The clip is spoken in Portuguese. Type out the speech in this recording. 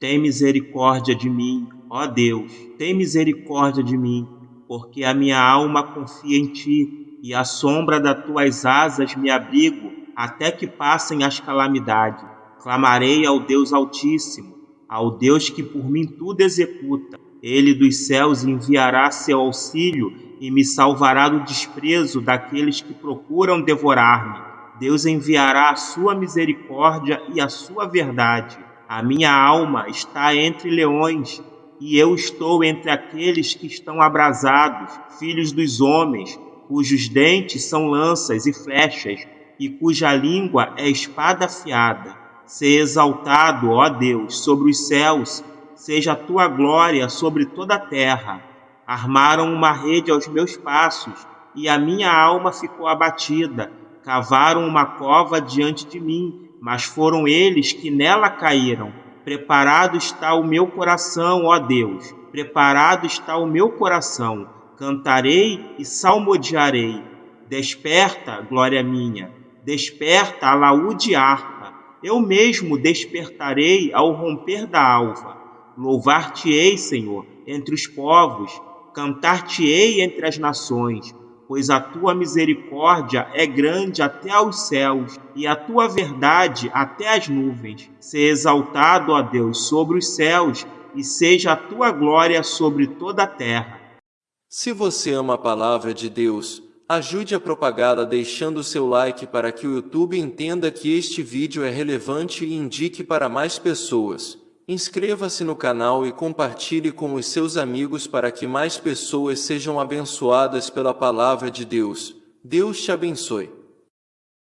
Tem misericórdia de mim, ó Deus, tem misericórdia de mim, porque a minha alma confia em ti, e à sombra das tuas asas me abrigo, até que passem as calamidades. Clamarei ao Deus Altíssimo, ao Deus que por mim tudo executa. Ele dos céus enviará seu auxílio e me salvará do desprezo daqueles que procuram devorar-me. Deus enviará a sua misericórdia e a sua verdade. A minha alma está entre leões, e eu estou entre aqueles que estão abrasados, filhos dos homens, cujos dentes são lanças e flechas, e cuja língua é espada afiada. Ser exaltado, ó Deus, sobre os céus, seja a tua glória sobre toda a terra. Armaram uma rede aos meus passos, e a minha alma ficou abatida. Cavaram uma cova diante de mim, mas foram eles que nela caíram. Preparado está o meu coração, ó Deus, preparado está o meu coração. Cantarei e salmodiarei. Desperta, glória minha, desperta, alaúde harpa. Eu mesmo despertarei ao romper da alva. Louvar-te-ei, Senhor, entre os povos, cantar-te-ei entre as nações, pois a tua misericórdia é grande até aos céus e a tua verdade até as nuvens. Se exaltado, ó Deus, sobre os céus e seja a tua glória sobre toda a terra. Se você ama a palavra de Deus, ajude a propagá-la deixando seu like para que o YouTube entenda que este vídeo é relevante e indique para mais pessoas. Inscreva-se no canal e compartilhe com os seus amigos para que mais pessoas sejam abençoadas pela palavra de Deus. Deus te abençoe.